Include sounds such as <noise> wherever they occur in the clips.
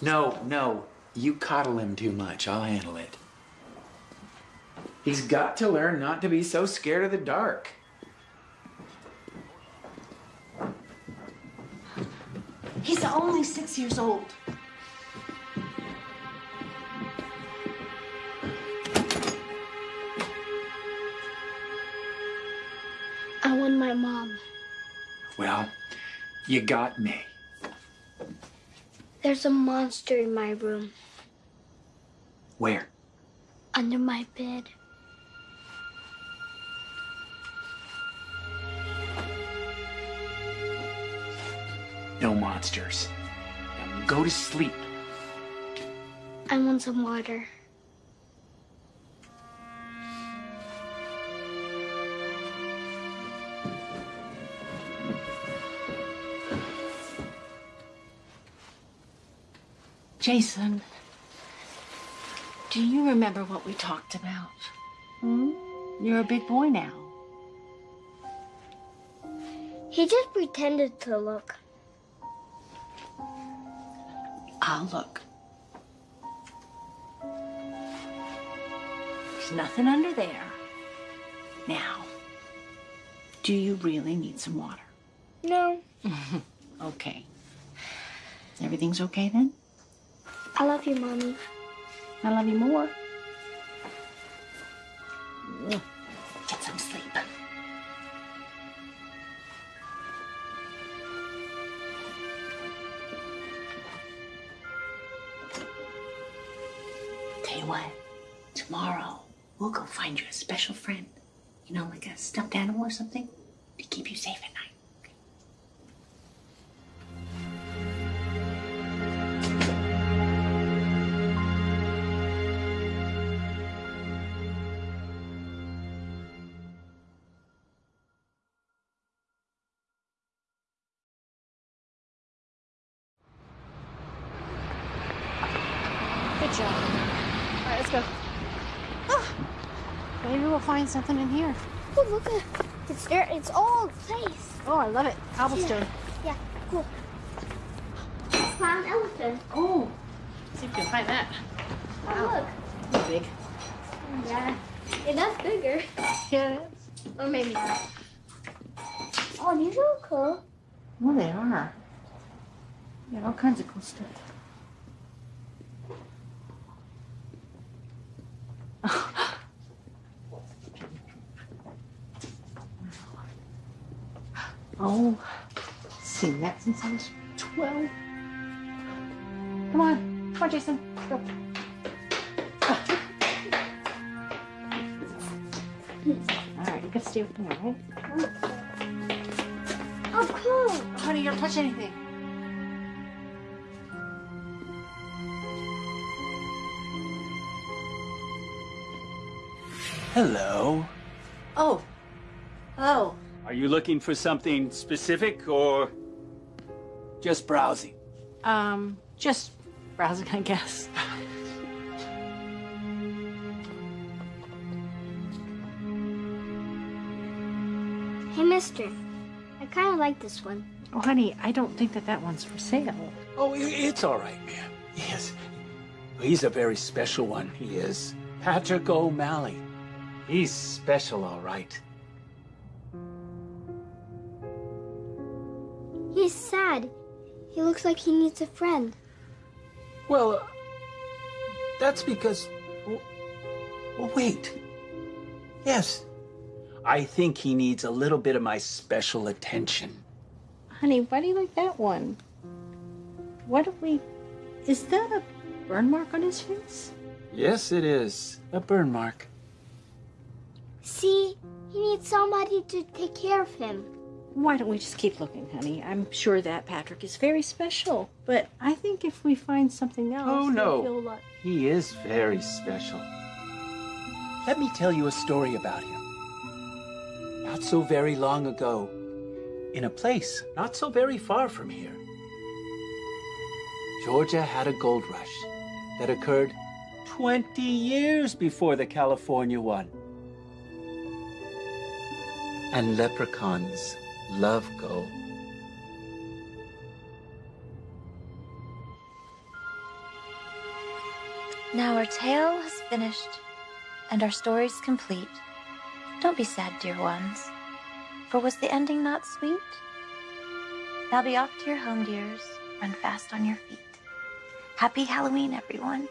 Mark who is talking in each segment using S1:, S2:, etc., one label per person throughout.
S1: No, no. You coddle him too much. I'll handle it. He's got to learn not to be so scared of the dark.
S2: He's only six years old.
S3: I want my mom.
S1: Well, you got me.
S3: There's a monster in my room,
S1: Where?
S3: under my bed.
S1: No monsters. Now go to sleep.
S3: I want some water.
S2: Jason, do you remember what we talked about? Hmm? You're a big boy now.
S3: He just pretended to look.
S2: I'll look. There's nothing under there. Now, do you really need some water?
S3: No, <laughs>
S2: Okay. Everything's okay then?
S3: I love you, Mommy.
S2: I love you more. Find something
S4: in here.
S3: Oh, look at it's. It's all place.
S4: Oh, I love it. Cobblestone.
S3: Yeah, cool. <gasps> Found elephant.
S4: Oh, see if you can find that.
S3: Oh,
S4: It's big.
S3: look. Yeah, it bigger.
S4: Yeah, it is. Or maybe not.
S3: Oh, these are cool.
S2: Well, they are. Got all kinds of cool stuff. since I was 12. Come on. Come on, Jason. Go. All right, you can stay with me, all right?
S3: Of course.
S4: Oh, honey, you don't touch anything.
S5: Hello.
S2: Oh. Oh.
S5: Are you looking for something specific or just browsing?
S2: Um, just browsing, I guess.
S3: Hey, mister. I kind of like this one.
S2: Oh, honey, I don't think that that one's for sale.
S5: Oh, it's all right, ma'am. Yes. He's a very special one, he is. Patrick O'Malley. He's special, all right.
S3: He looks like he needs a friend.
S5: Well, uh, that's because. Well, wait. Yes. I think he needs a little bit of my special attention.
S2: Honey, why do you like that one? What do we. Is that a burn mark on his face?
S5: Yes, it is. A burn mark.
S3: See, he needs somebody to take care of him.
S2: Why don't we just keep looking, honey? I'm sure that Patrick is very special, but I think if we find something else,
S5: Oh,
S2: he'll
S5: no.
S2: feel a lot.
S5: He is very special. Let me tell you a story about him. Not so very long ago, in a place not so very far from here, Georgia had a gold rush that occurred 20 years before the California one. And leprechauns love go.
S6: Now our tale has finished, and our story's complete. Don't be sad, dear ones, for was the ending not sweet? Now be off to your home, dears. Run fast on your feet. Happy Halloween, everyone.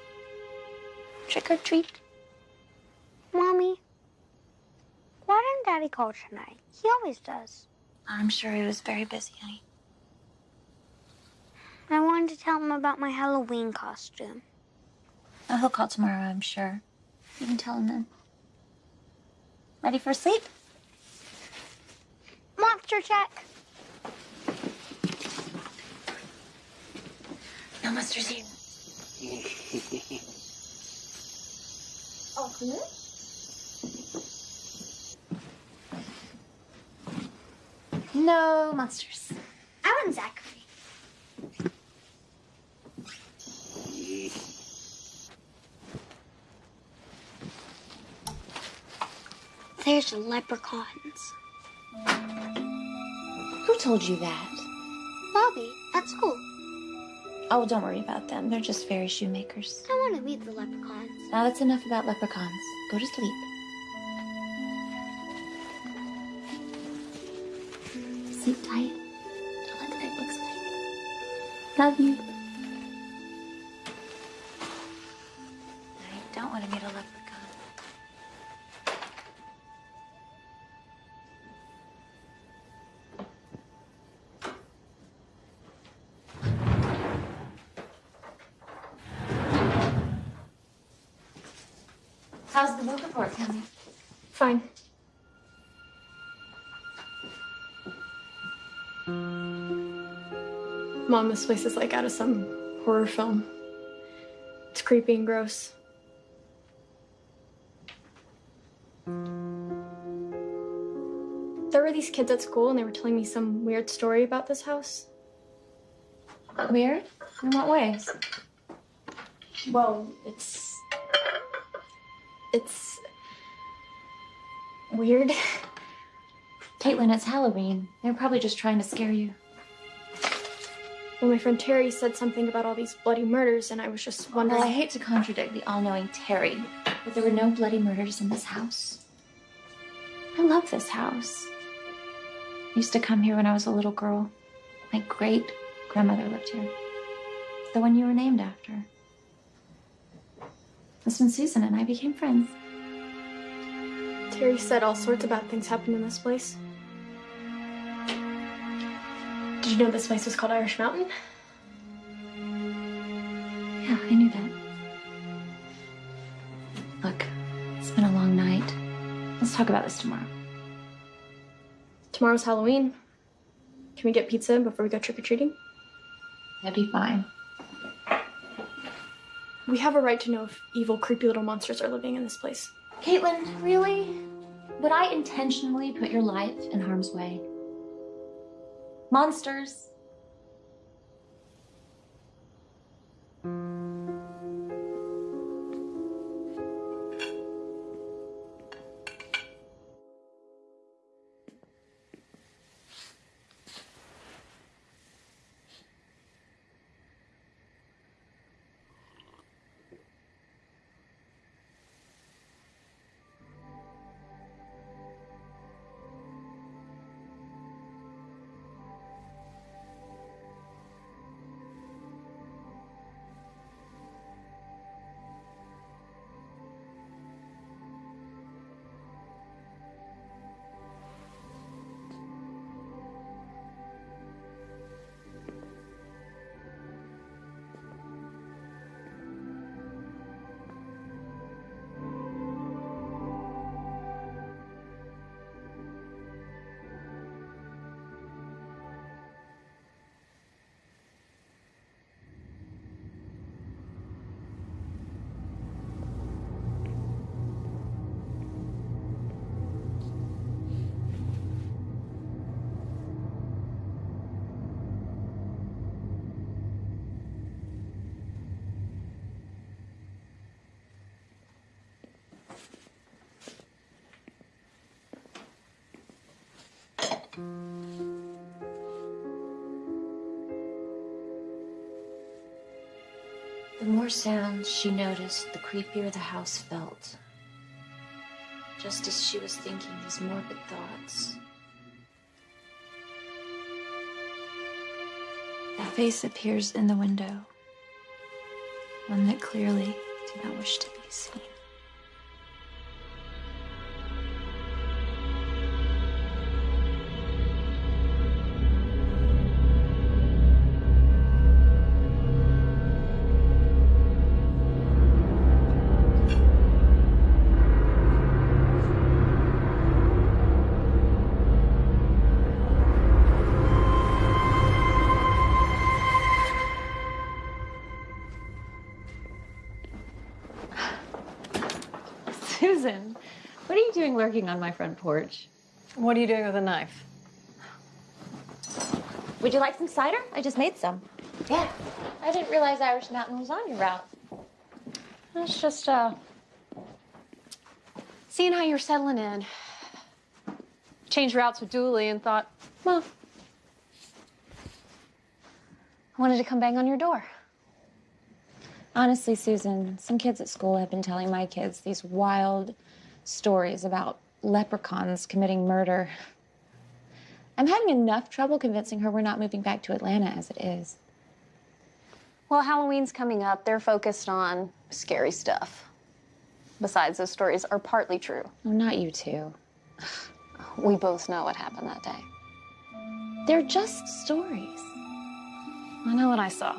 S6: Trick or treat.
S3: Mommy, why didn't Daddy call tonight? He always does.
S6: I'm sure he was very busy, honey.
S3: I wanted to tell him about my Halloween costume.
S6: Oh, he'll call tomorrow, I'm sure. You can tell him then. Ready for sleep?
S3: Monster check.
S6: No monsters here. <laughs>
S3: Oh, good.
S6: No monsters.
S3: I want Zachary. There's the leprechauns.
S6: Who told you that?
S3: Bobby, at school.
S6: Oh, don't worry about them. They're just fairy shoemakers.
S3: I want to meet the leprechauns.
S6: Now that's enough about leprechauns. Go to sleep. Sleep tight. Don't let the big bugs bite. Love you. I don't want to meet a leprechaun. How's the book report coming?
S7: Mom, this place is like out of some horror film. It's creepy and gross. There were these kids at school and they were telling me some weird story about this house.
S6: Weird? In what ways?
S7: Well, it's. It's. weird.
S6: Caitlin, it's Halloween. They're probably just trying to scare you.
S7: Well, my friend Terry said something about all these bloody murders, and I was just wondering.
S6: Well, I hate to contradict the all knowing Terry, but there were no bloody murders in this house. I love this house. I used to come here when I was a little girl. My great grandmother lived here. The one you were named after. That's when Susan and I became friends.
S7: Terry said all sorts of bad things happened in this place. Did you know this place was called Irish Mountain?
S6: Yeah, I knew that. Look, it's been a long night. Let's talk about this tomorrow.
S7: Tomorrow's Halloween. Can we get pizza before we go trick or treating?
S6: That'd be fine.
S7: We have a right to know if evil, creepy little monsters are living in this place.
S6: Caitlin, really? Would I intentionally put your life in harm's way? Monsters. The more sounds she noticed, the creepier the house felt. Just as she was thinking these morbid thoughts, a face appears in the window. One that clearly did not wish to be seen.
S8: You doing lurking on my front porch? What are you doing with a knife?
S6: Would you like some cider? I just made some. Yeah. I didn't realize Irish Mountain was on your route.
S8: It's just, uh, seeing how you're settling in. Changed routes with Dooley and thought, well, I wanted to come bang on your door.
S6: Honestly, Susan, some kids at school have been telling my kids these wild stories about leprechauns committing murder. I'm having enough trouble convincing her we're not moving back to Atlanta as it is.
S8: Well, Halloween's coming up. They're focused on scary stuff. Besides, those stories are partly true.
S6: Oh, not you two.
S8: We both know what happened that day.
S6: They're just stories.
S8: I know what I saw.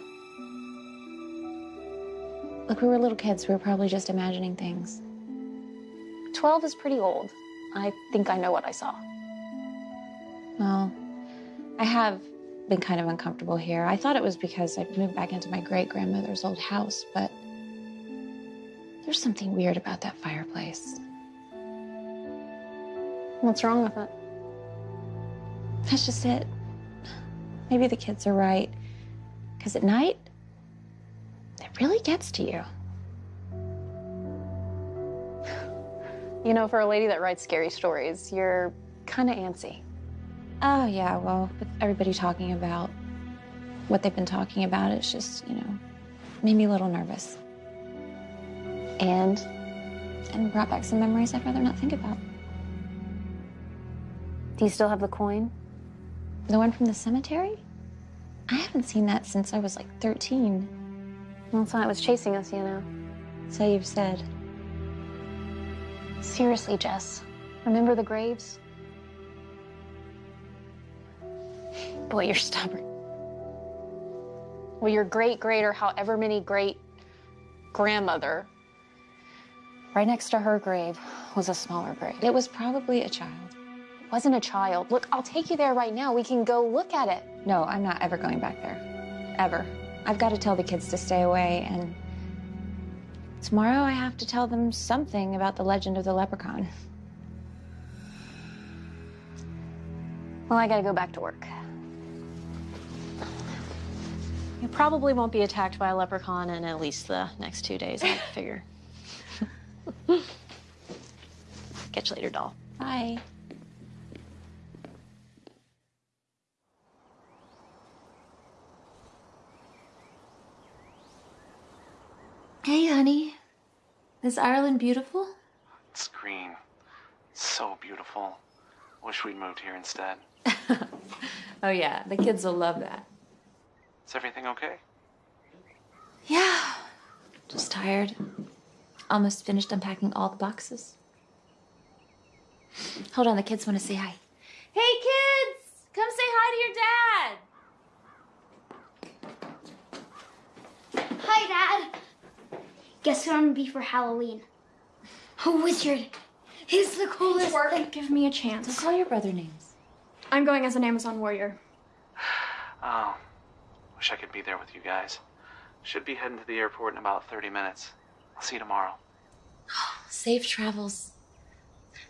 S6: Look, we were little kids. We were probably just imagining things.
S8: 12 is pretty old. I think I know what I saw.
S6: Well, I have been kind of uncomfortable here. I thought it was because I moved back into my great grandmother's old house, but there's something weird about that fireplace.
S8: What's wrong with it?
S6: That's just it. Maybe the kids are right. Because at night, it really gets to you.
S8: You know, for a lady that writes scary stories, you're kind of antsy.
S6: Oh, yeah, well, with everybody talking about what they've been talking about, it's just, you know, made me a little nervous.
S8: And?
S6: And brought back some memories I'd rather not think about.
S8: Do you still have the coin?
S6: The one from the cemetery? I haven't seen that since I was like 13.
S8: Well, it's not it was chasing us, you know.
S6: So you've said.
S8: Seriously, Jess. Remember the graves? Boy, you're stubborn. Well, your great great or however many great grandmother, right next to her grave was a smaller grave.
S6: It was probably a child.
S8: It wasn't a child. Look, I'll take you there right now. We can go look at it.
S6: No, I'm not ever going back there. Ever. I've got to tell the kids to stay away and
S9: Tomorrow I have to tell them something about the legend of the leprechaun. Well, I gotta go back to work.
S2: You probably won't be attacked by a leprechaun in at least the next two days, I <laughs> figure. Catch you later, doll.
S9: Bye.
S6: Hey, honey. Is Ireland beautiful?
S10: It's green. So beautiful. Wish we'd moved here instead. <laughs>
S6: Oh, yeah, the kids will love that.
S10: Is everything okay?
S6: Yeah. Just tired. Almost finished unpacking all the boxes. Hold on, the kids want to say hi. Hey, kids! Come say hi to your dad!
S3: Hi, Dad. Guess what I'm gonna be for Halloween? A wizard. He's the coolest thing.
S7: Give me a chance.
S6: Don't call your brother names.
S7: I'm going as an Amazon warrior. <sighs>
S10: Oh, wish I could be there with you guys. Should be heading to the airport in about 30 minutes. I'll see you tomorrow. <gasps>
S6: Safe travels.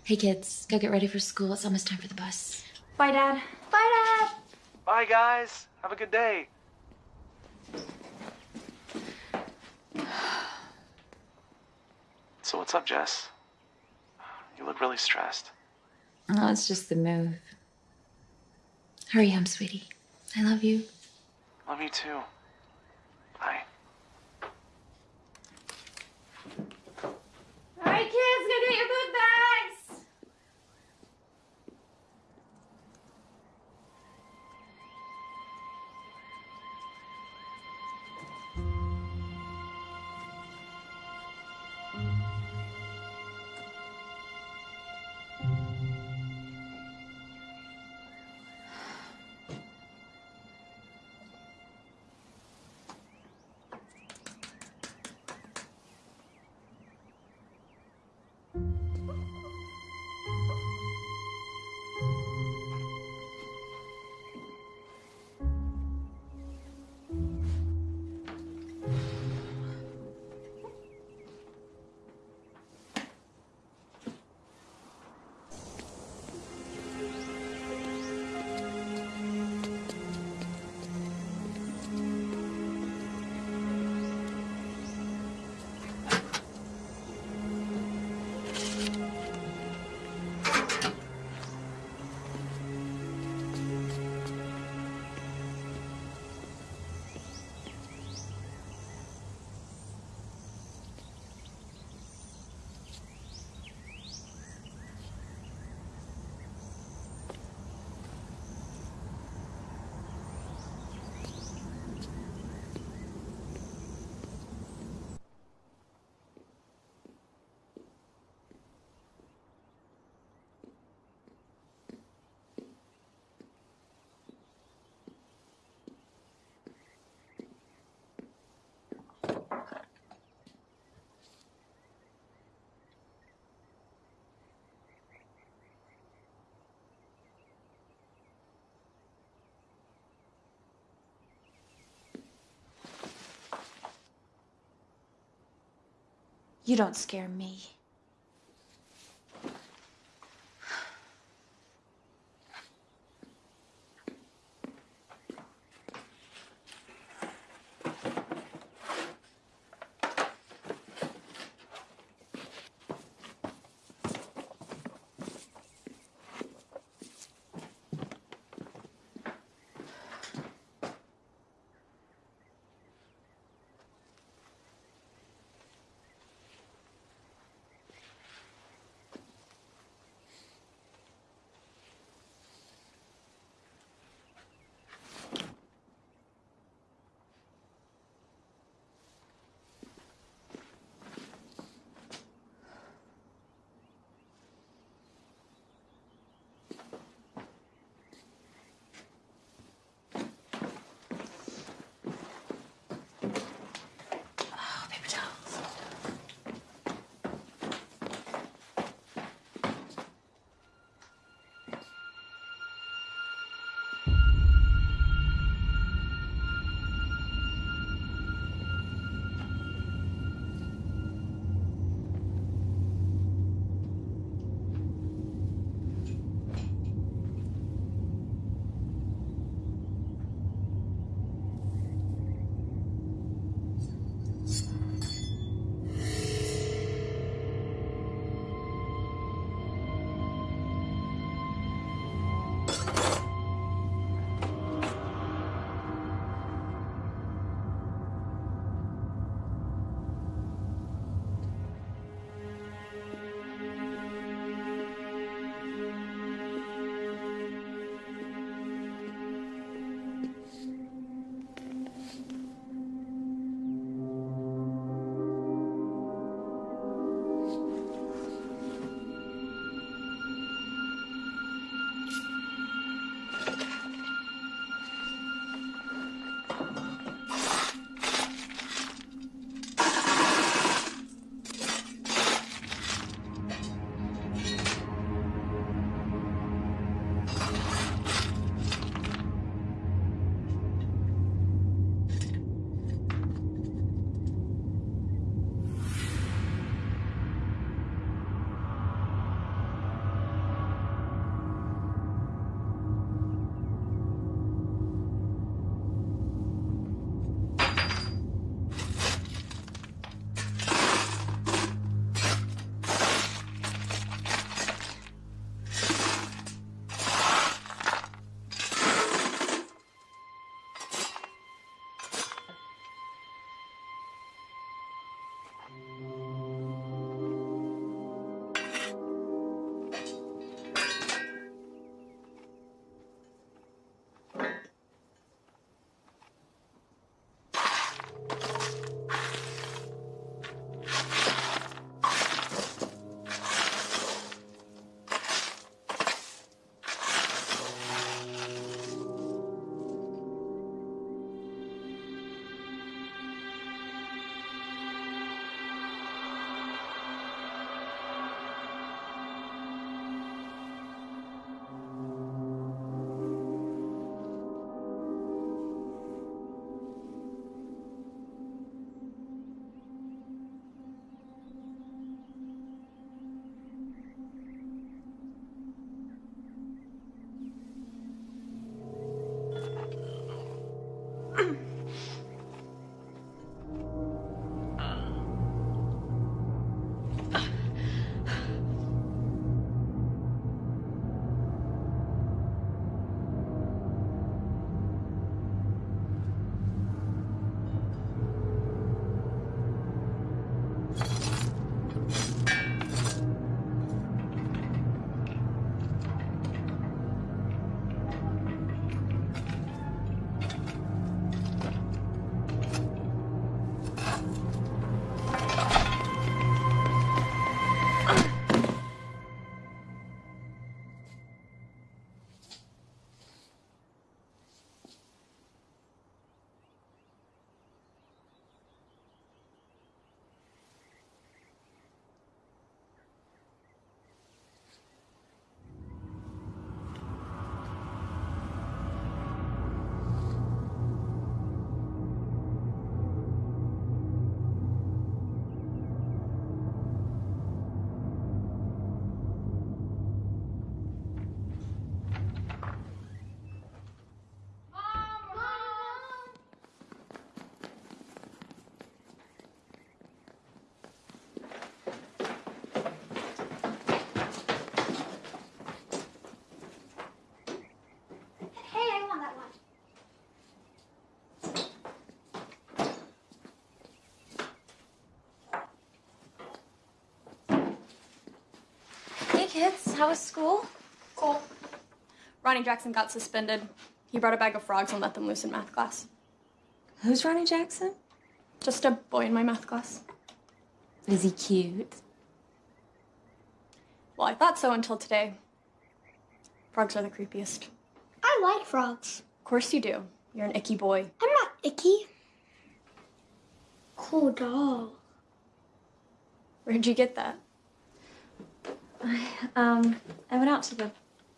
S6: Hey, kids, go get ready for school. It's almost time for the bus.
S7: Bye, Dad.
S3: Bye, Dad.
S10: Bye, guys. Have a good day. So, what's up, Jess? You look really stressed.
S6: Oh, it's just the move. Hurry home, sweetie. I love you.
S10: Love you too. Bye.
S6: All right, kids, go get your book bags. You don't scare me. Kids. How was school?
S7: Cool. Ronnie Jackson got suspended. He brought a bag of frogs and let them loose in math class.
S6: Who's Ronnie Jackson?
S7: Just a boy in my math class.
S6: Is he cute?
S7: Well, I thought so until today. Frogs are the creepiest.
S3: I like frogs.
S7: Of course you do. You're an icky boy.
S3: I'm not icky. Cool doll.
S7: Where'd you get that?
S6: I, <sighs> um, I went out to the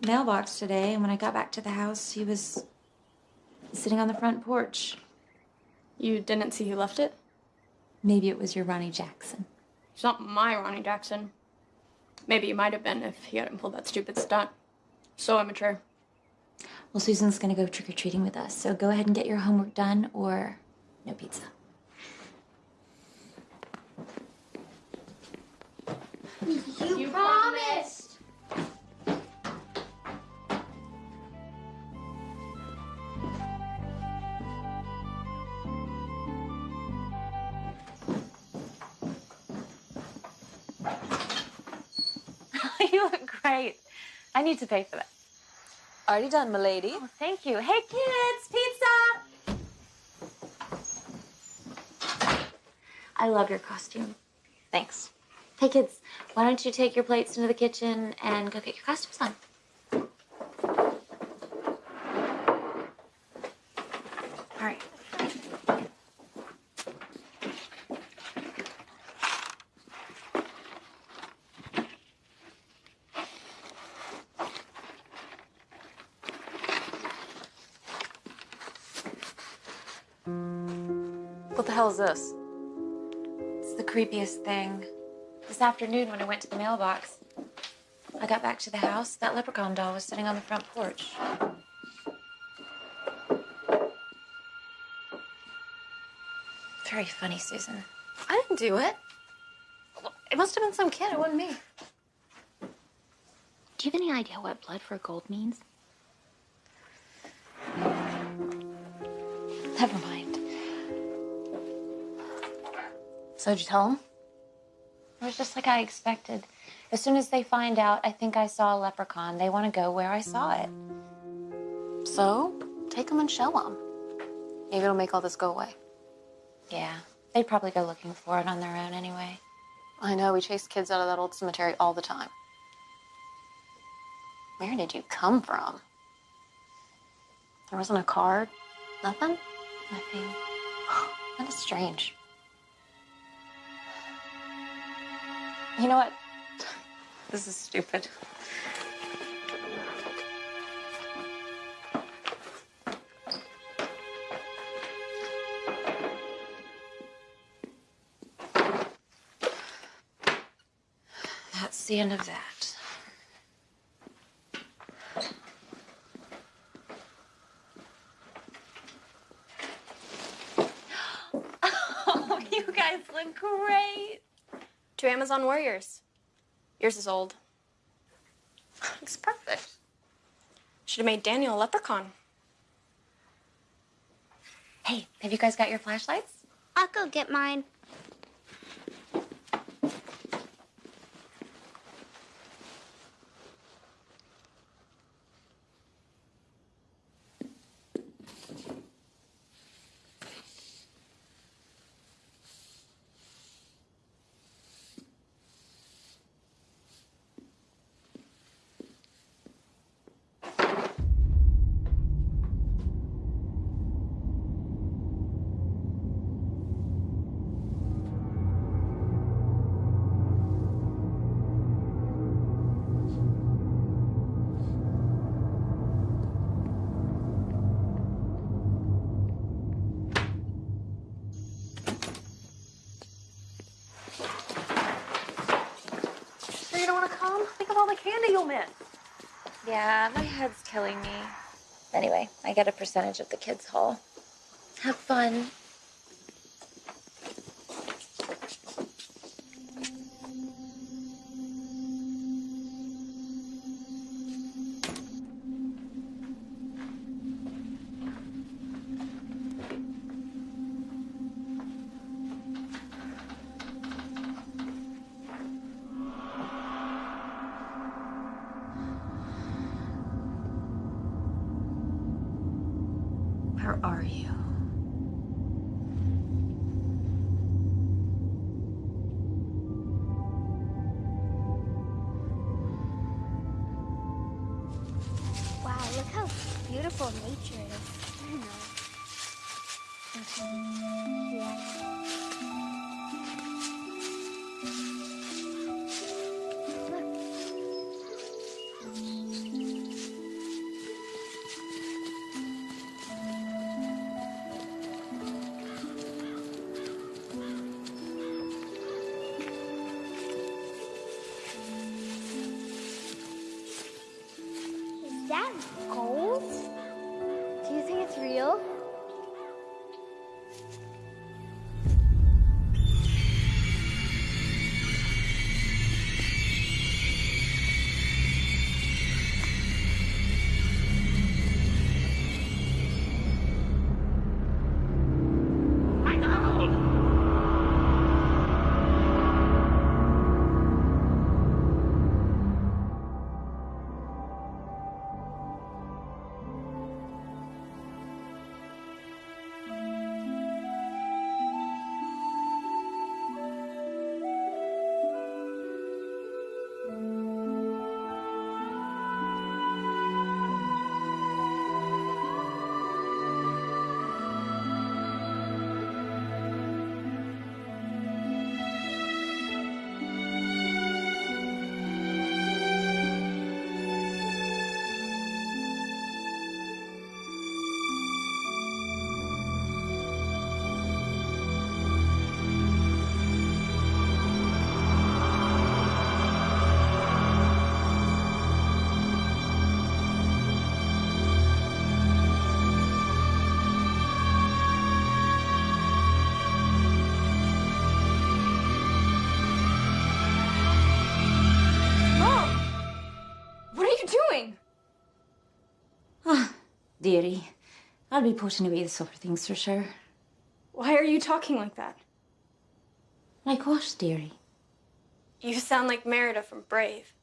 S6: mailbox today, and when I got back to the house, he was sitting on the front porch.
S7: You didn't see who left it?
S6: Maybe it was your Ronnie Jackson.
S7: It's not my Ronnie Jackson. Maybe it might have been if he hadn't pulled that stupid stunt. So immature.
S6: Well, Susan's gonna go trick or treating with us, so go ahead and get your homework done, or no pizza.
S3: You, promised. <laughs>
S6: you look great. I need to pay for that.
S8: Already done, milady.
S6: Oh, thank you. Hey, kids, pizza! I love your costume. Thanks. Hey, kids, why don't you take your plates into the kitchen and go get your costumes on? All right.
S8: What the hell is this?
S6: It's the creepiest thing. This afternoon, when I went to the mailbox, I got back to the house. That leprechaun doll was sitting on the front porch. Very funny, Susan.
S8: I didn't do it. It must have been some kid. It wasn't me.
S6: Do you have any idea what blood for gold means? Never mind.
S8: So did you tell him?
S6: It was just like I expected. As soon as they find out, I think I saw a leprechaun. They want to go where I saw it.
S8: So take them and show them. Maybe it'll make all this go away.
S6: Yeah, they'd probably go looking for it on their own anyway.
S8: I know we chase kids out of that old cemetery all the time. Where did you come from? There wasn't a card? Nothing?
S6: Nothing. <gasps>
S8: That is strange.
S6: You know what? This is stupid. That's the end of that. Oh, you guys look great.
S7: Two Amazon warriors. Yours is old. <laughs>
S8: It's perfect.
S7: Should have made Daniel a leprechaun.
S6: Hey, have you guys got your flashlights?
S3: I'll go get mine.
S6: Yeah, my head's killing me. Anyway, I get a percentage of the kids' haul. Have fun.
S3: Where are you? Wow, look how beautiful nature
S7: is. <laughs> I don't know. Okay.
S11: Yeah. Dearie. I'll be putting away the supper things for sure.
S7: Why are you talking like that?
S11: Like what, dearie?
S7: You sound like Merida from Brave.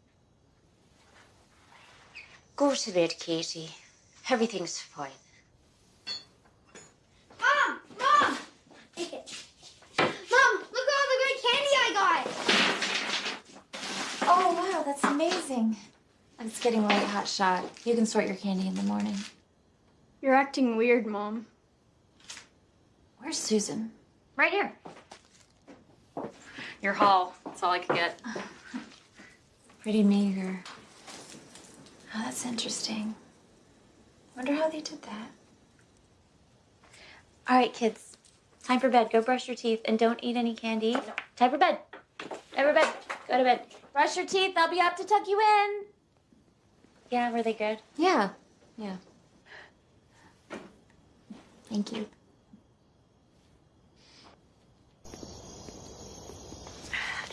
S11: Go to bed, Katie. Everything's fine.
S3: Mom! Mom! Take it. Mom, look at all the great candy I got!
S9: Oh, wow, that's amazing. It's getting late, hot shot. You can sort your candy in the morning.
S7: You're acting weird, Mom.
S9: Where's Susan?
S8: Right here. Your haul. That's all I could get.
S9: Pretty meager. Oh, that's interesting. Wonder how they did that.
S6: All right, kids. Time for bed. Go brush your teeth and don't eat any candy. Time for bed. Time for bed. Go to bed. Brush your teeth. I'll be up to tuck you in. Yeah, were they good?
S9: Yeah, yeah. Thank you.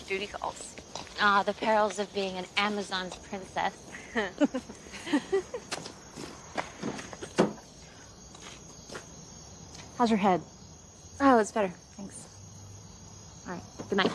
S8: Duty calls.
S6: Ah, the perils of being an Amazon's princess. <laughs>
S8: How's your head?
S6: Oh, it's better. Thanks. All right. Good night.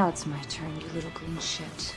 S11: Now it's my turn, you little green shit.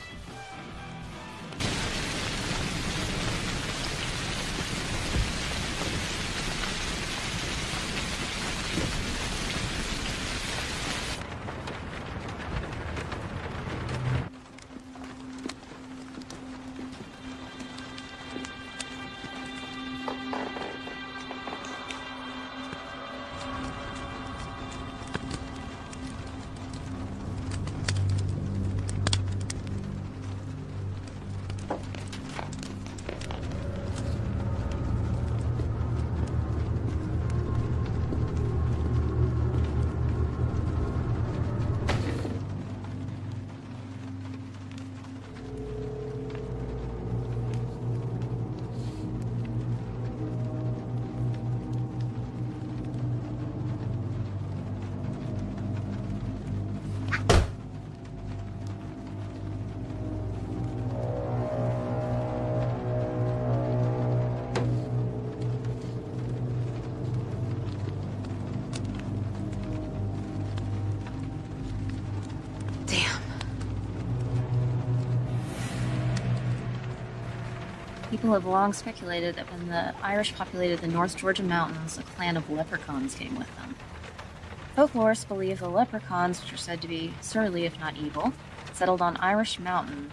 S11: People have long speculated that when the Irish populated the North Georgia mountains, a clan of leprechauns came with them. Folklorists believe the leprechauns, which are said to be surly if not evil, settled on Irish Mountain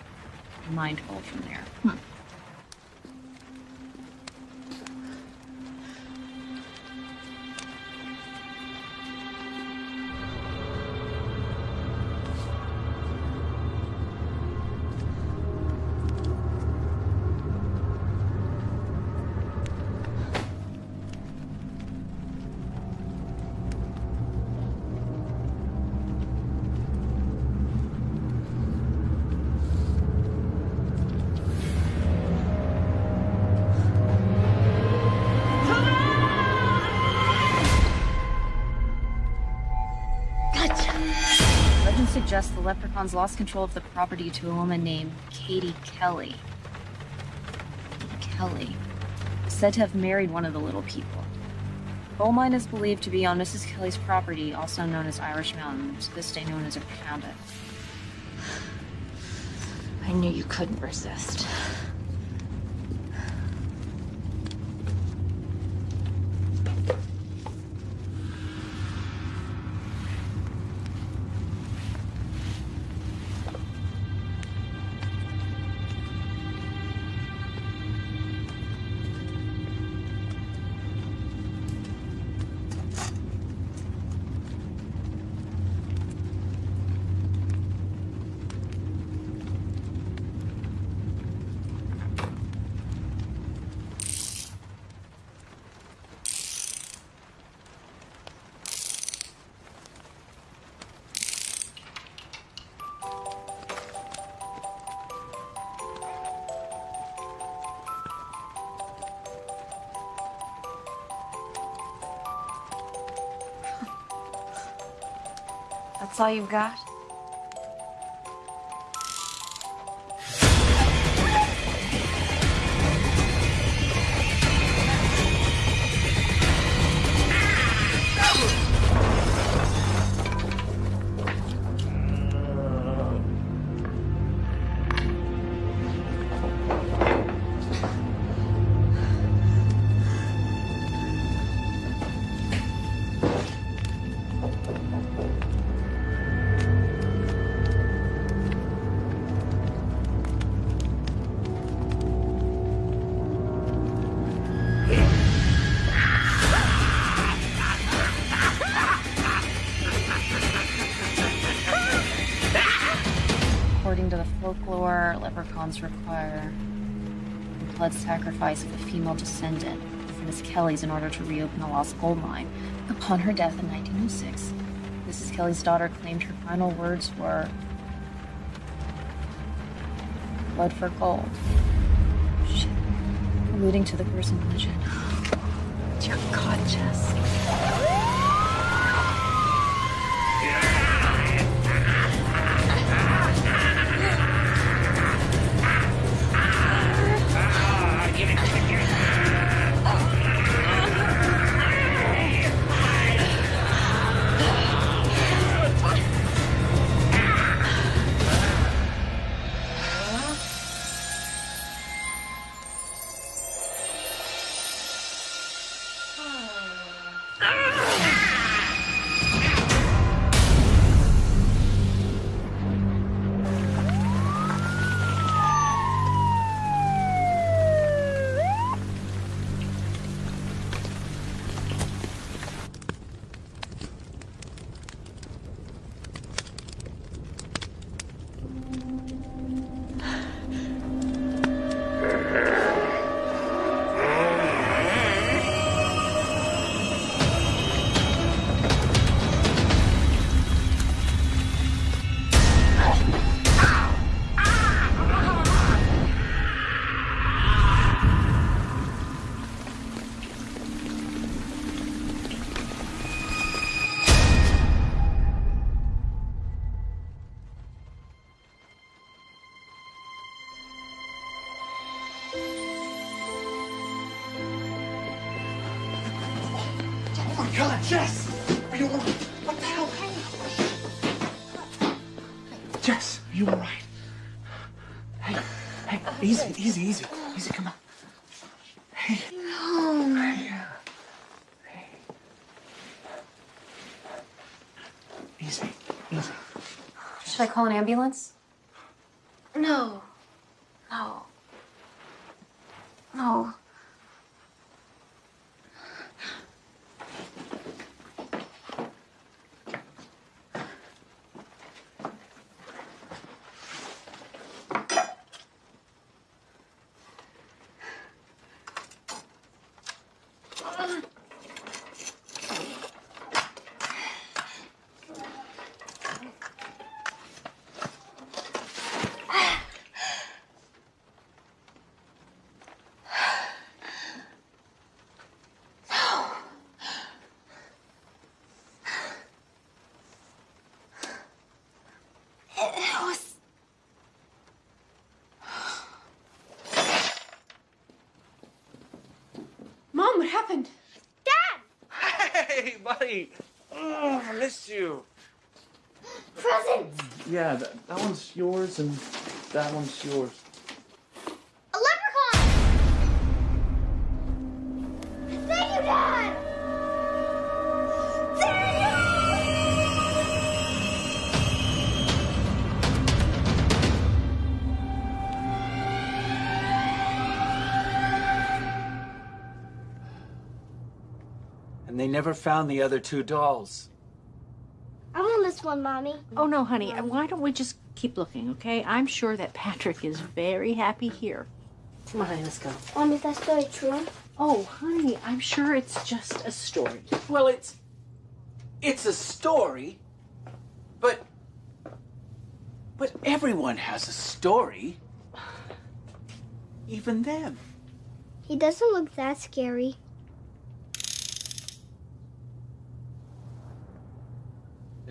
S11: and mined from there. Hmm. Lost control of the property to a woman named Katie Kelly. Kelly, said to have married one of the little people. Coal mine is believed to be on Mrs. Kelly's property, also known as Irish Mountain, to this day known as a it.
S9: I knew you couldn't resist. All you've got? According to the folklore, leprechauns require the blood sacrifice of a female descendant of Miss Kelly's in order to reopen the lost gold mine. Upon her death in 1906, Mrs. Kelly's daughter claimed her final words were blood for gold. Shit. Alluding to the gruesome legend. <gasps> Dear God, Jess.
S8: Call an ambulance?
S3: No. No. No. It was.
S7: Mom, what happened?
S12: Hey, buddy. Oh, I missed you.
S3: Present!
S12: Yeah, that, that one's yours and that one's yours.
S5: Never found the other two dolls.
S3: I want this one, Mommy.
S2: Oh, no, honey. Why don't we just keep looking, okay? I'm sure that Patrick is very happy here.
S8: Come on, honey, let's go.
S3: Mom, is that story true?
S2: Oh, honey, I'm sure it's just a story.
S5: Well, it's it's a story, but but everyone has a story. Even them.
S3: He doesn't look that scary.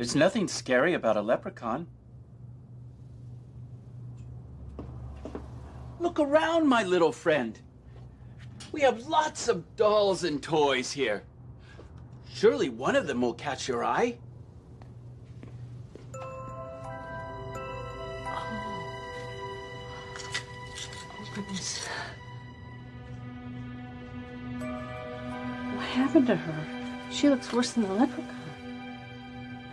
S5: There's nothing scary about a leprechaun. Look around, my little friend. We have lots of dolls and toys here. Surely one of them will catch your eye.
S2: Oh, goodness. What happened to her? She looks worse than the leprechaun.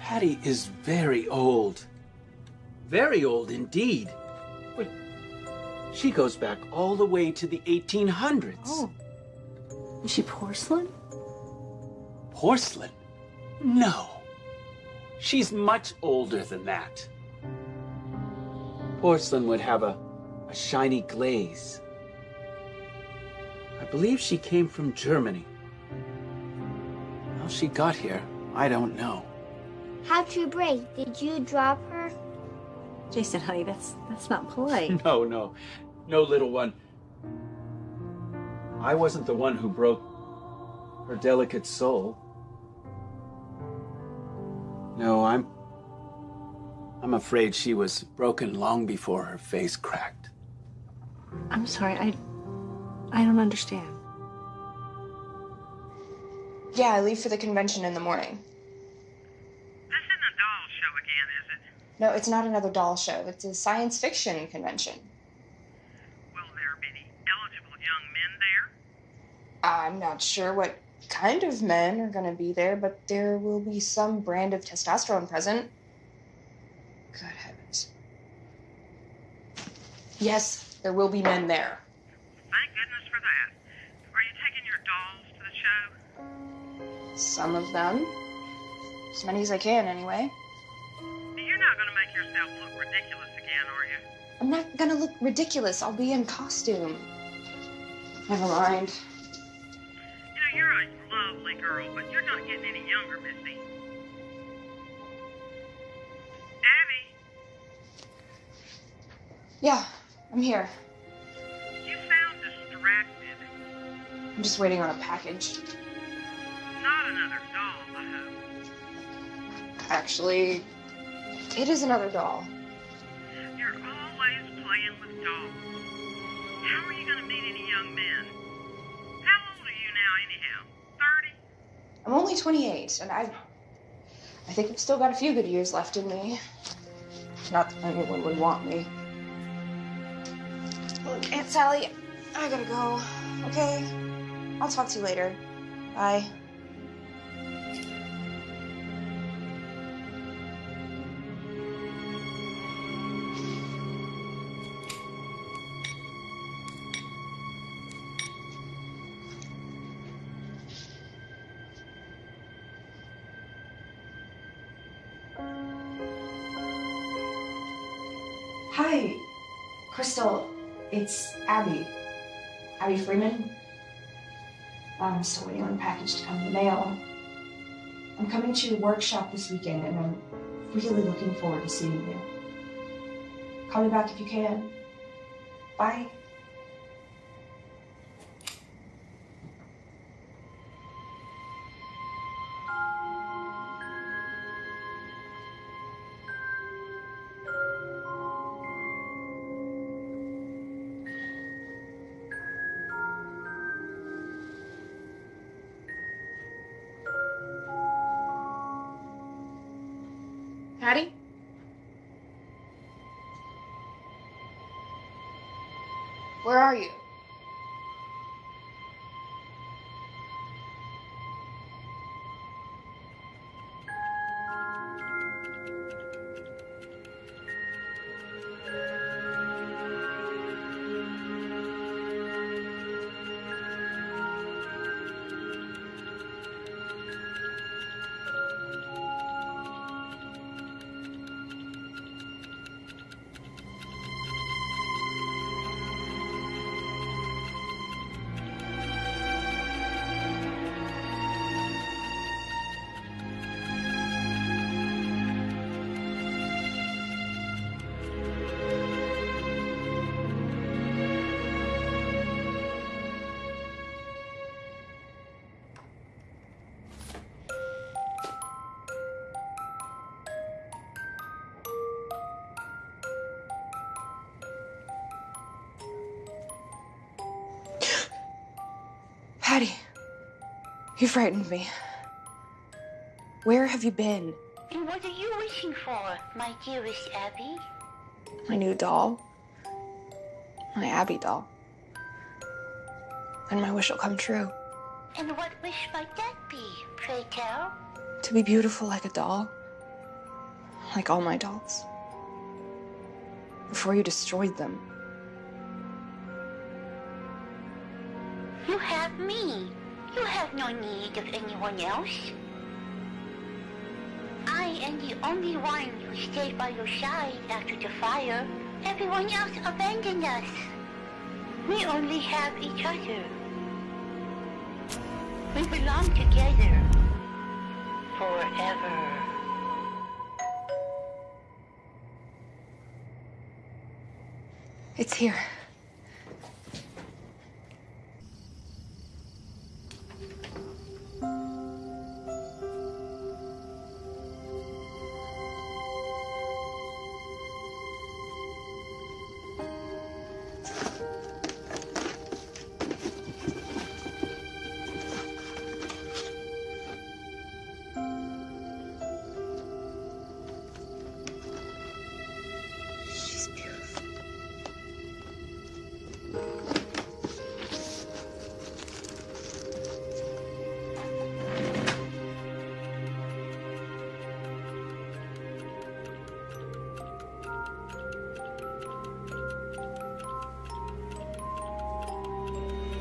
S5: Patty is very old. Very old indeed. But she goes back all the way to the 1800s.
S2: Oh. Is she porcelain?
S5: Porcelain? No. She's much older than that. Porcelain would have a, a shiny glaze. I believe she came from Germany. How she got here, I don't know.
S3: How'd you break? Did you drop her?
S2: Jason, honey, that's that's not polite. <laughs>
S5: No, no. No, little one. I wasn't the one who broke her delicate soul. No, I'm. I'm afraid she was broken long before her face cracked.
S2: I'm sorry, I I don't understand.
S13: Yeah, I leave for the convention in the morning.
S14: This isn't a doll show again, is it?
S13: No, it's not another doll show. It's a science fiction convention.
S14: Will there be any eligible young men there?
S13: I'm not sure what kind of men are going to be there, but there will be some brand of testosterone present. Good heavens. Yes, there will be men there.
S14: Thank goodness for that. Are you taking your dolls to the show?
S13: Some of them. As many as I can, anyway.
S14: You're not going to make yourself look ridiculous again, are you?
S13: I'm not gonna look ridiculous. I'll be in costume. Never mind.
S14: You know, you're a lovely girl, but you're not getting any younger, Missy. Abby,
S13: Yeah, I'm here.
S14: you sound distracted.
S13: I'm just waiting on a package.
S14: Not another doll, I hope.
S13: Actually, it is another doll.
S14: You're always playing with dolls. How are you going to meet any young men? How old are you now, anyhow? 30?
S13: I'm only 28, and I, I think I've still got a few good years left in me. Not that anyone would want me. Look, Aunt Sally, I gotta go. Okay, I'll talk to you later. Bye. It's Abby. Abby Freeman. Um, I'm still waiting on a package to come in the mail. I'm coming to your workshop this weekend, and I'm really looking forward to seeing you. Call me back if you can. Bye. You frightened me. Where have you been?
S15: And what are you wishing for, my dearest Abby?
S13: My new doll. My Abby doll. And my wish will come true.
S15: And what wish might that be, pray tell?
S13: To be beautiful like a doll. Like all my dolls. Before you destroyed them.
S15: Need of anyone else. I am the only one who stayed by your side after the fire. Everyone else abandoned us. We only have each other. We belong together. Forever.
S13: It's here.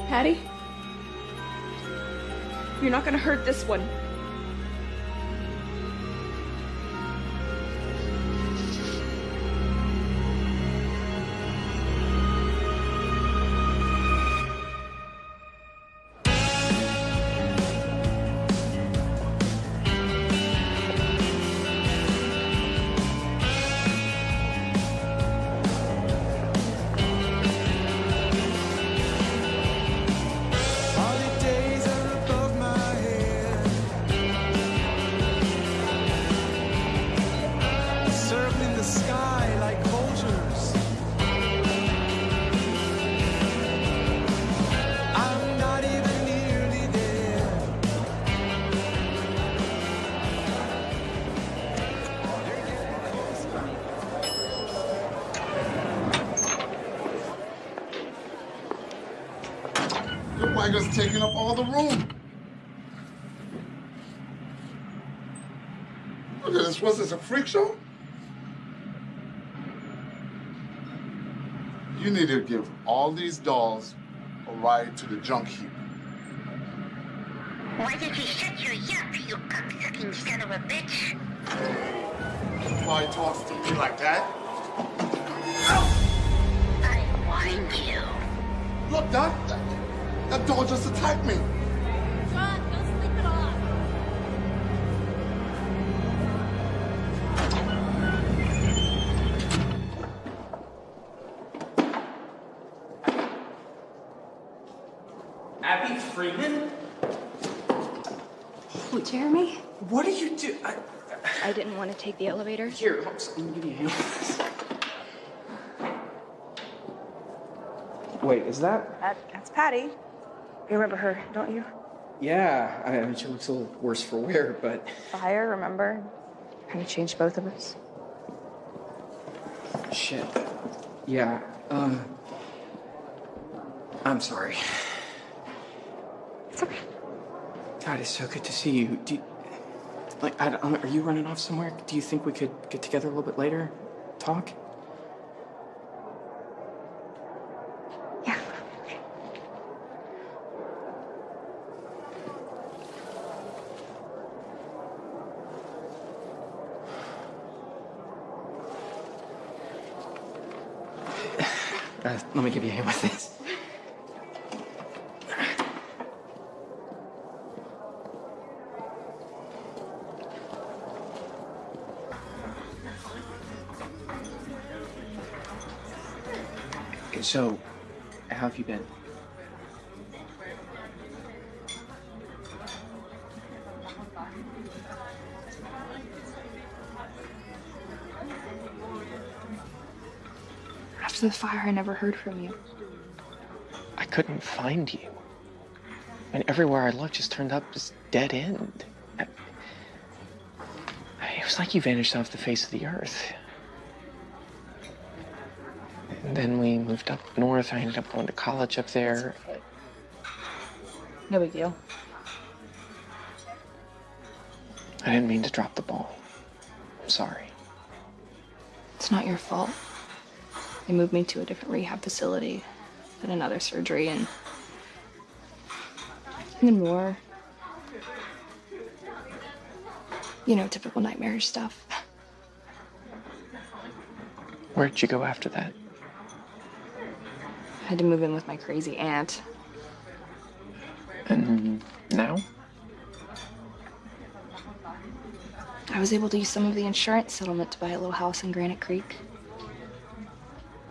S16: Patty? You're not gonna hurt this one.
S17: Was this a freak show? You need to give all these dolls a ride to the junk heap.
S15: Why did you shut your yap, you cocksucking son of a bitch?
S17: Why he talks to me like that?
S15: I warned you.
S17: Look, Doc. That, that doll just attacked me.
S12: What are you do? I,
S13: I didn't want to take the elevator.
S12: Here, hold on, let me give you a hand. Wait, is that?
S13: That, that's Patty. You remember her, don't you?
S12: Yeah, I mean, she looks a little worse for wear, but
S13: Fire, remember? Kind of changed both of us.
S12: shit. Yeah, uh. I'm sorry.
S13: It's okay.
S12: God, it's so good to see you. Do you, like, I are you running off somewhere? Do you think we could get together a little bit later? Talk?
S13: Yeah. <sighs>
S12: Uh, let me give you a hand with this. So, how have you been?
S13: After the fire, I never heard from you.
S12: I couldn't find you. And everywhere I looked just turned up this dead end. I- It was like you vanished off the face of the earth. And then we moved up north. I ended up going to college up there.
S13: No big deal.
S12: I didn't mean to drop the ball. I'm sorry.
S13: It's not your fault. They moved me to a different rehab facility, then another surgery, and, and then more. You know, typical nightmarish stuff.
S12: Where'd you go after that?
S13: I had to move in with my crazy aunt.
S12: And now?
S13: I was able to use some of the insurance settlement to buy a little house in Granite Creek.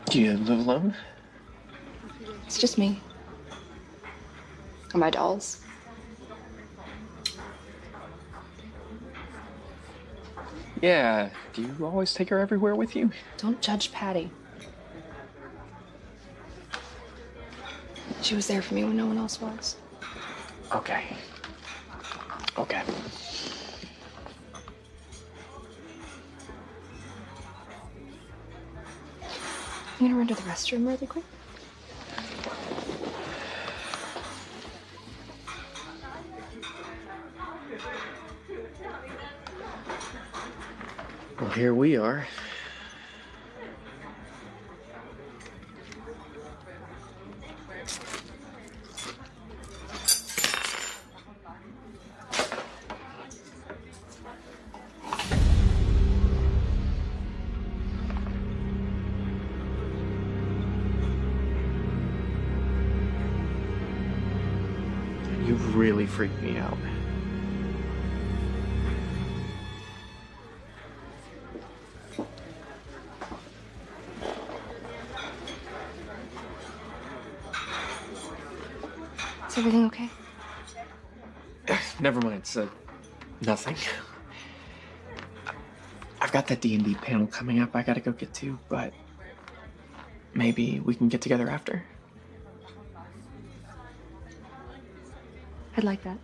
S12: Do you live alone?
S13: It's just me. And my dolls.
S12: Yeah. Do you always take her everywhere with you?
S13: Don't judge Patty. She was there for me when no one else was.
S12: Okay. Okay.
S13: I'm gonna run to the restroom really quick.
S12: Well, here we are. You've really freaked me out.
S13: Is
S12: Never mind. Uh, nothing. I've got that D and D panel coming up. I gotta go get to, but maybe we can get together after.
S13: I'd like that.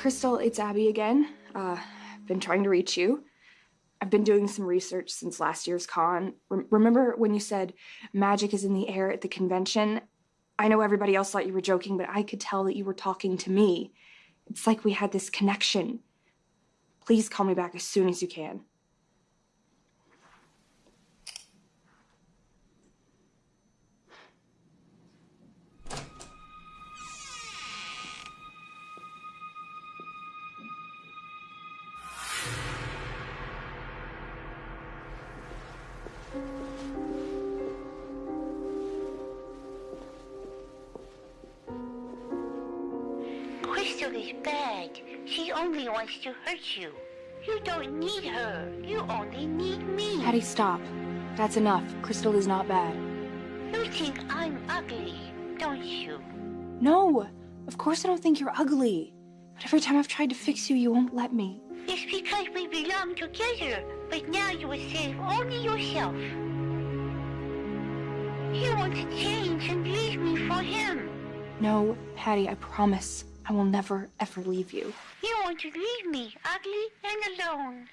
S13: Crystal, it's Abby again. Uh, I've been trying to reach you. I've been doing some research since last year's con. Rem- remember when you said magic is in the air at the convention? I know everybody else thought you were joking, but I could tell that you were talking to me. It's like we had this connection. Please call me back as soon as you can.
S15: Only wants to hurt you. You don't need her. You only need me.
S13: Patty, stop. That's enough. Crystal is not bad.
S15: You think I'm ugly, don't you?
S13: No, of course I don't think you're ugly. But every time I've tried to fix you, you won't let me.
S15: It's because we belong together, but now you will save only yourself. He wants to change and leave me for him.
S13: No, Patty, I promise. I will never, ever leave you.
S15: You want to leave me ugly and alone.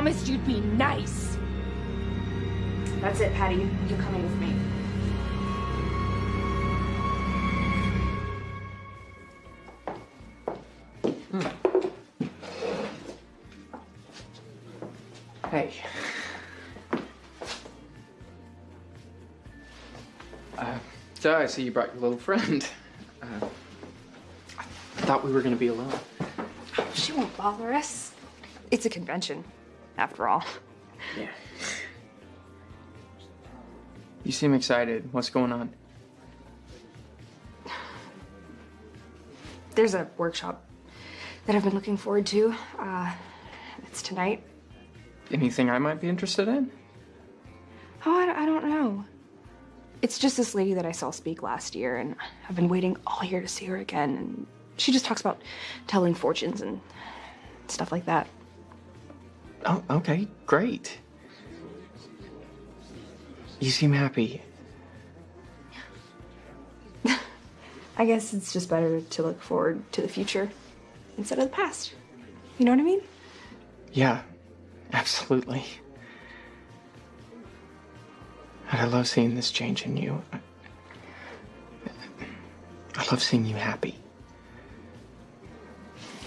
S13: Promised you'd be nice. That's it, Patty. You're coming with me.
S12: Hey. Uh, so I see you brought your little friend. Uh, I thought we were gonna be alone.
S13: She won't bother us. It's a convention, after all.
S12: Yeah. You seem excited. What's going on?
S13: There's a workshop that I've been looking forward to. Uh, it's tonight.
S12: Anything I might be interested in?
S13: Oh, I, I don't know. It's just this lady that I saw speak last year, and I've been waiting all year to see her again. And she just talks about telling fortunes and stuff like that.
S12: Oh, okay, great. You seem happy. <laughs>
S13: I guess it's just better to look forward to the future instead of the past. You know what I mean?
S12: Yeah, absolutely. And I love seeing this change in you. I love seeing you happy.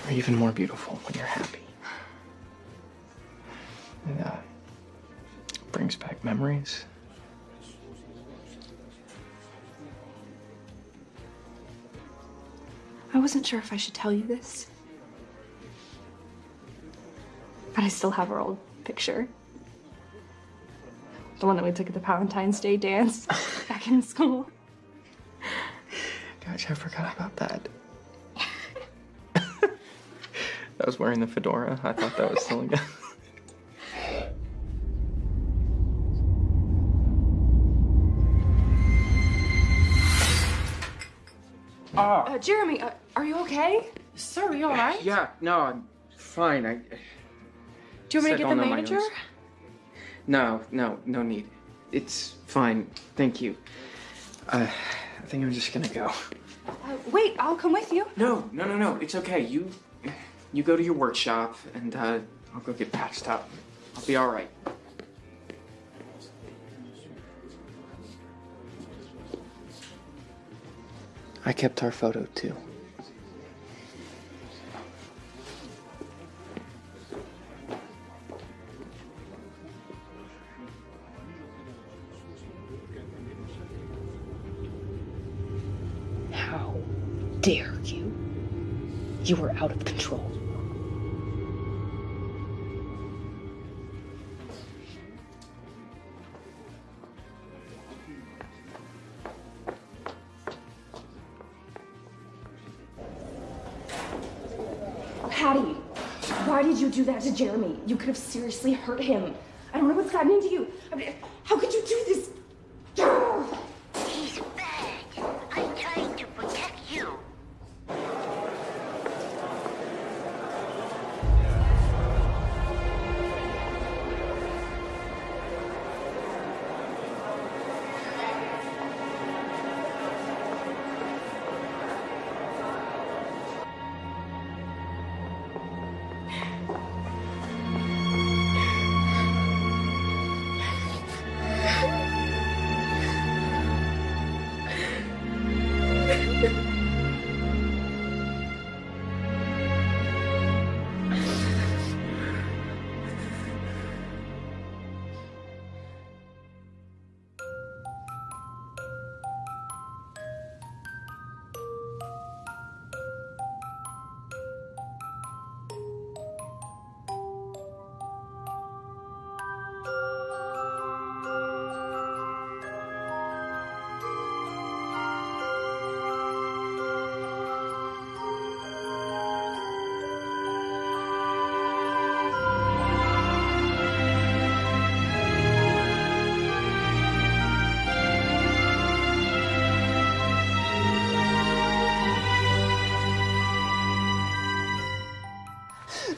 S12: You're even more beautiful when you're happy. Uh, brings back memories.
S13: I wasn't sure if I should tell you this. But I still have our old picture. The one that we took at the Valentine's Day dance <laughs> back in school.
S12: Gosh, I forgot about that. <laughs> I was wearing the fedora. I thought that was still a
S13: Uh, Jeremy, uh, are you okay?
S12: Sir, are you all right? Yeah, no, I'm fine. I.
S13: Do you want me to get the manager?
S12: No, no, no need. It's fine. Thank you. Uh, I think I'm just gonna go.
S13: Uh, wait, I'll come with you.
S12: No, no, no, no. It's okay. You, you go to your workshop, and uh, I'll go get patched up. I'll be all right. I kept our photo too.
S18: How dare you? You were out of
S13: do that to Jeremy? You could have seriously hurt him. I don't know what's gotten into you. I mean,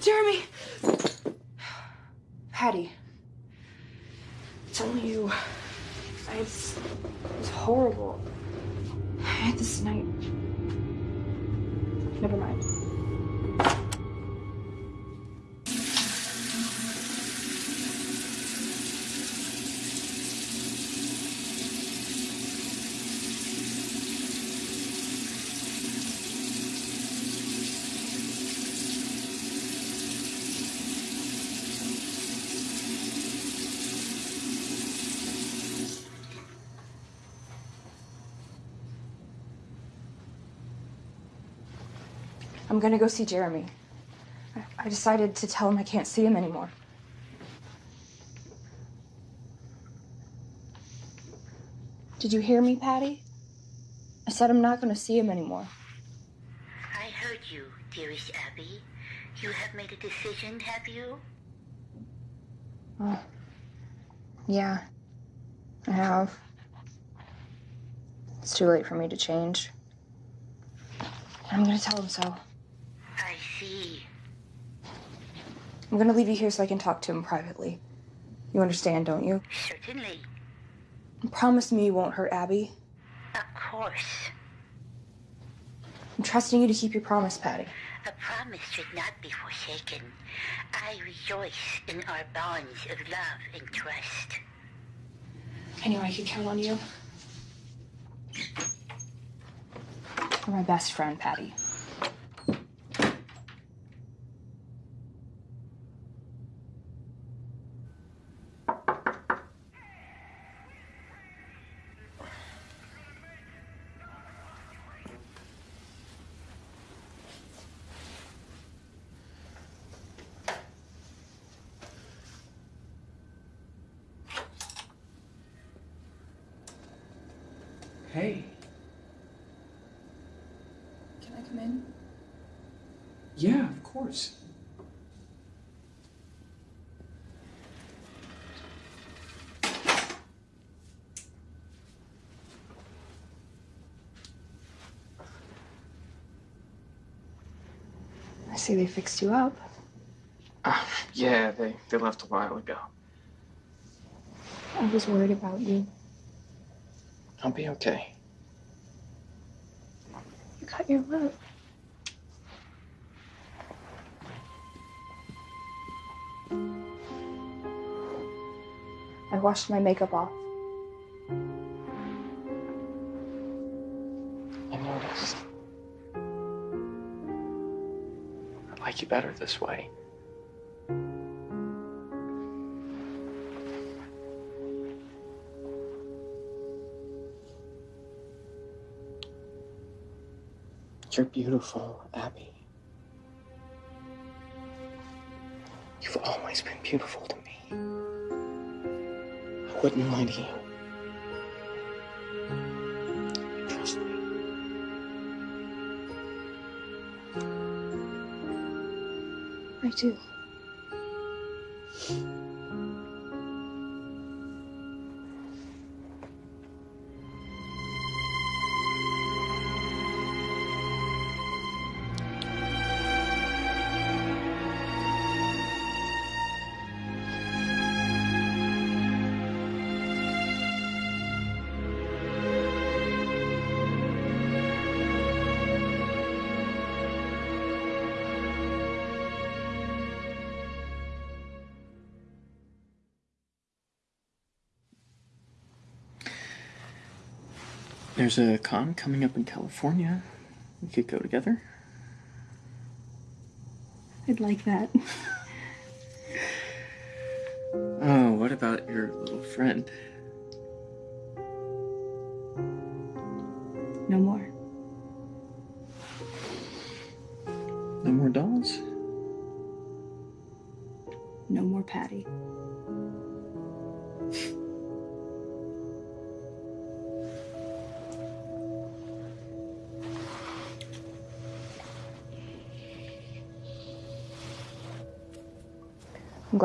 S13: Jeremy! Patty. It's only you. I, it's, it's horrible. I had this night. Never mind. I'm gonna go see Jeremy. I, I decided to tell him I can't see him anymore. Did you hear me, Patty? I said I'm not gonna see him anymore.
S15: I heard you, dearest Abby. You have made a decision, have you?
S13: Oh. Yeah. I have. It's too late for me to change. I'm gonna tell him so.
S15: I see.
S13: I'm gonna leave you here so I can talk to him privately. You understand, don't you?
S15: Certainly.
S13: Promise me you won't hurt Abby.
S15: Of course.
S13: I'm trusting you to keep your promise, Patty.
S15: A promise should not be forsaken. I rejoice in our bonds of love and trust.
S13: I knew I could count on you. You're my best friend, Patty.
S19: Hey,
S13: Can I come in?
S19: yeah, of course.
S13: I see they fixed you up.
S12: Ah, yeah, they, they left a while ago.
S13: I was worried about you.
S12: I'll be okay.
S13: You cut your lip. I washed my makeup off.
S12: I noticed. Like you better this way. You're beautiful, Abby. You've always been beautiful to me. I wouldn't lie to you.
S16: I do.
S12: There's a con coming up in California. We could go together.
S16: I'd like that. <laughs>
S12: Oh, what about your little friend?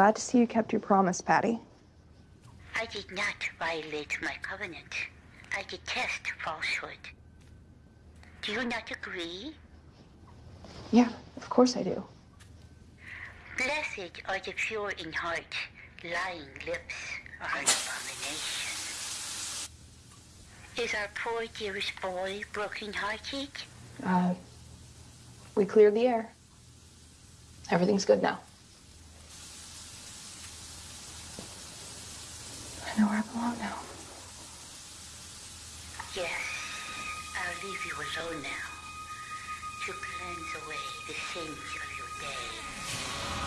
S20: Glad to see you kept your promise, Patty.
S15: I did not violate my covenant. I detest falsehood. Do you not agree?
S20: Yeah, of course I do.
S15: Blessed are the pure in heart, lying lips are an abomination. Is our poor dearest boy broken-hearted?
S20: Uh, we cleared the air. Everything's good now. Know where I belong now.
S15: Yes, I'll leave you alone now to cleanse away the sins of your day.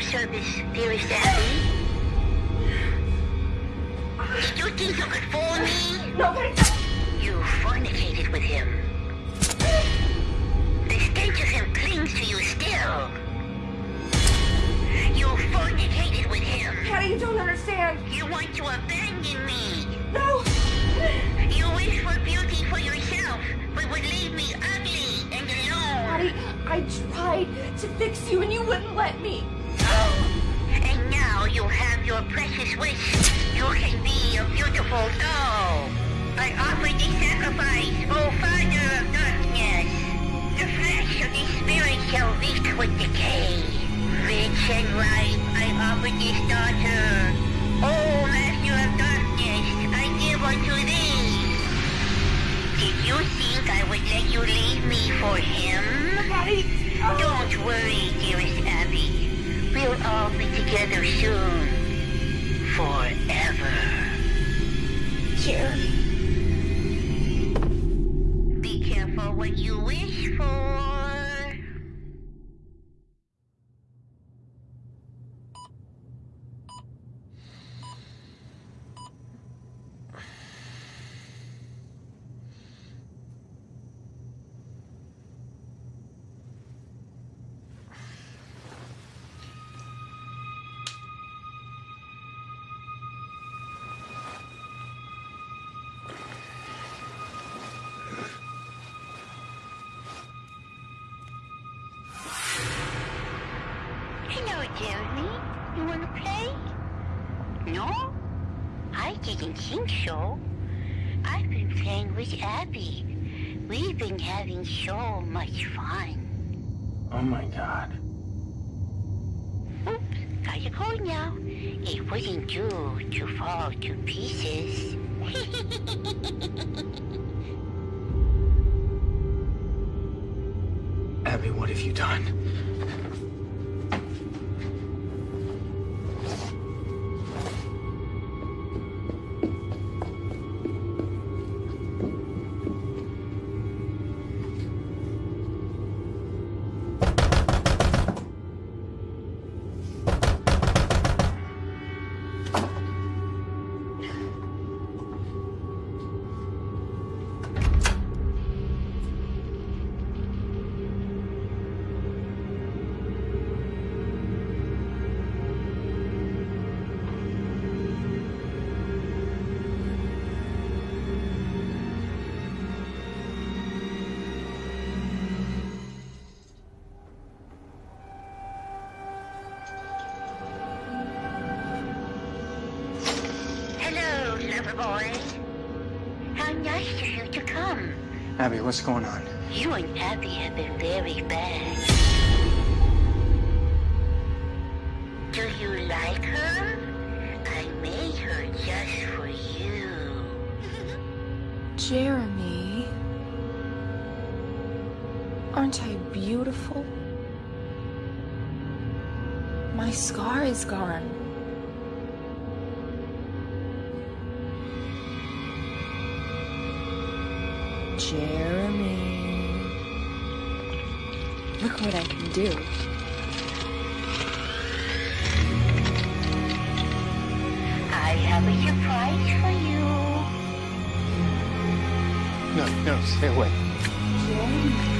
S15: Service, dearest Abby. Think
S21: I
S15: would let you leave me for him? Don't worry, dearest Abby. We'll all be together soon. Forever. Jeremy. Be careful what you wish for.
S12: What's going on?
S15: You and Abby have been very bad.
S13: Jeremy. Look what I can do.
S15: I have a surprise for you.
S12: No, no, stay away.
S5: No!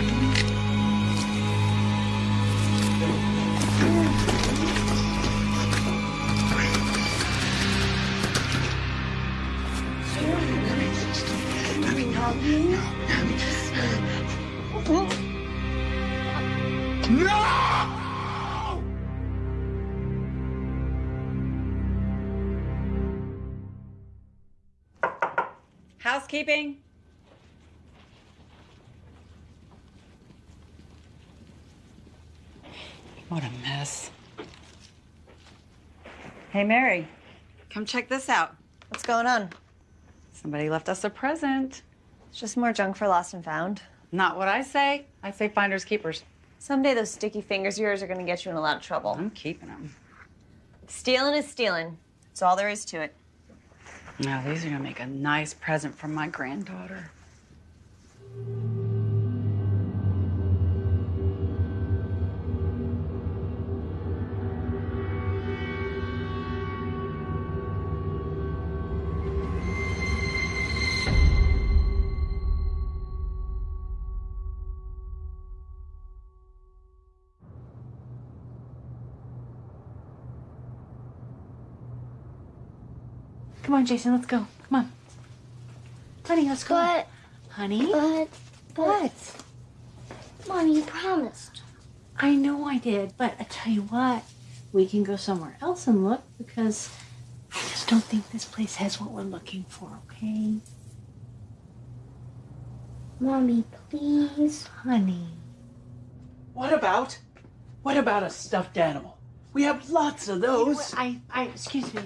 S11: What a mess. Hey, Mary, come check this out.
S8: What's going on?
S11: Somebody left us a present.
S8: It's just more junk for lost and found.
S11: Not what I say. I say finders keepers.
S8: Someday those sticky fingers of yours are gonna get you in a lot of trouble.
S11: I'm keeping them.
S8: Stealing is stealing. That's all there is to it.
S11: Now, these are gonna make a nice present for my granddaughter.
S2: Come on, Jason, let's go. Come on. Honey, let's go.
S3: But,
S2: Honey?
S3: but,
S2: What?
S3: Mommy, you promised.
S2: I know I did, but I tell you what, we can go somewhere else and look because I just don't think this place has what we're looking for, okay?
S3: Mommy, please.
S2: Honey.
S5: What about? What about a stuffed animal? We have lots of those.
S2: I, I, excuse me.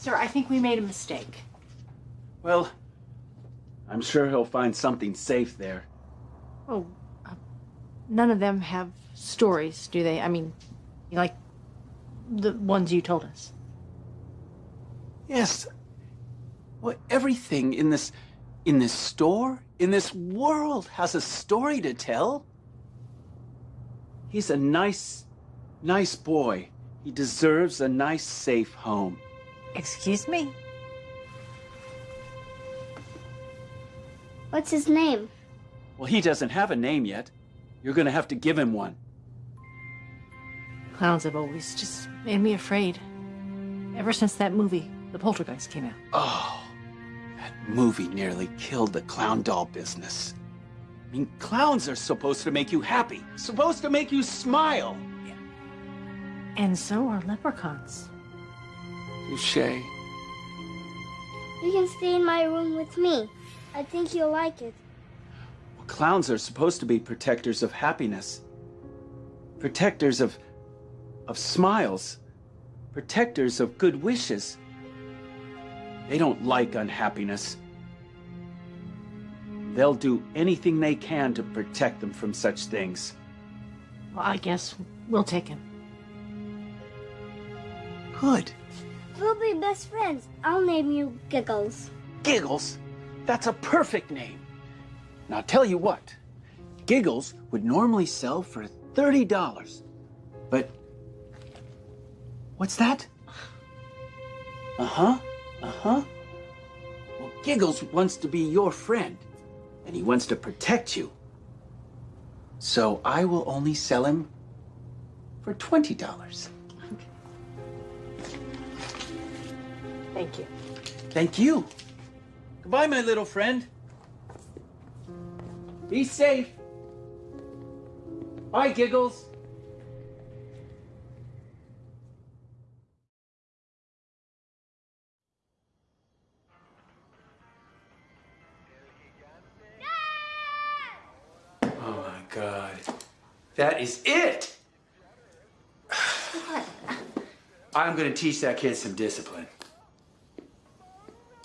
S2: Sir, I think we made a mistake.
S5: Well, I'm sure he'll find something safe there.
S2: Oh, uh, none of them have stories, do they? I mean, like the ones you told us.
S5: Yes. Well, everything in this in this store, in this world has a story to tell. He's a nice nice boy. He deserves a nice safe home.
S22: Excuse me?
S3: What's his name?
S5: Well, he doesn't have a name yet. You're going to have to give him one.
S2: Clowns have always just made me afraid. Ever since that movie, The Poltergeist, came out.
S5: Oh, that movie nearly killed the clown doll business. I mean, clowns are supposed to make you happy, supposed to make you smile.
S2: And so are leprechauns.
S5: Touche.
S3: You can stay in my room with me. I think you'll like it.
S5: Well, clowns are supposed to be protectors of happiness, protectors of, of smiles, protectors of good wishes. They don't like unhappiness. They'll do anything they can to protect them from such things.
S2: Well, I guess we'll take him.
S5: Good.
S3: We'll be best friends. I'll name you Giggles.
S5: Giggles? That's a perfect name. Now, tell you what, Giggles would normally sell for $30. But. What's that? Uh huh. Uh huh. Well, Giggles wants to be your friend, and he wants to protect you. So I will only sell him for $20.
S2: Thank you.
S5: Thank you. Goodbye, my little friend. Be safe. Bye, Giggles.
S23: Oh my god. That is it! <sighs> I'm gonna teach that kid some discipline.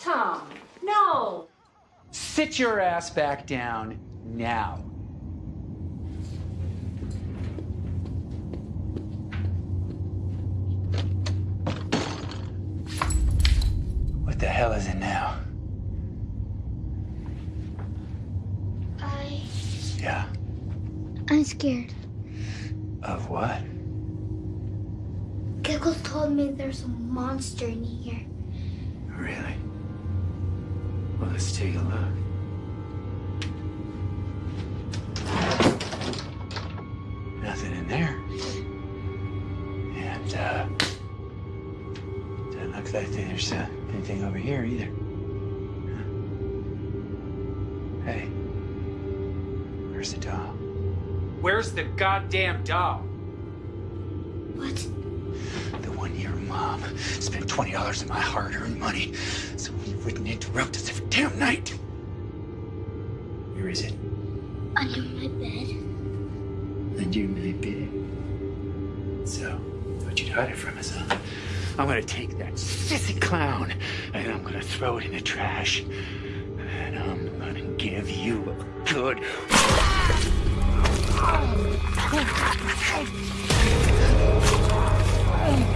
S2: Tom, no!
S23: Sit your ass back down now. What the hell is it now?
S3: I.
S23: Yeah.
S3: I'm scared.
S23: Of what?
S3: Giggles told me there's a monster in here.
S23: Really? Well, let's take a look. Nothing in there. And, uh, doesn't look like there's uh, anything over here either. Huh. Hey, where's the doll? Where's the goddamn doll?
S3: What?
S23: The one your mom spent $20 of my hard earned money so he wouldn't interrupt us every damn night. Where is it?
S3: Under my bed.
S23: Under my bed. So, thought you'd hide it from us, huh? I'm gonna take that sissy clown and I'm gonna throw it in the trash. And I'm gonna give you a good.
S24: Oh,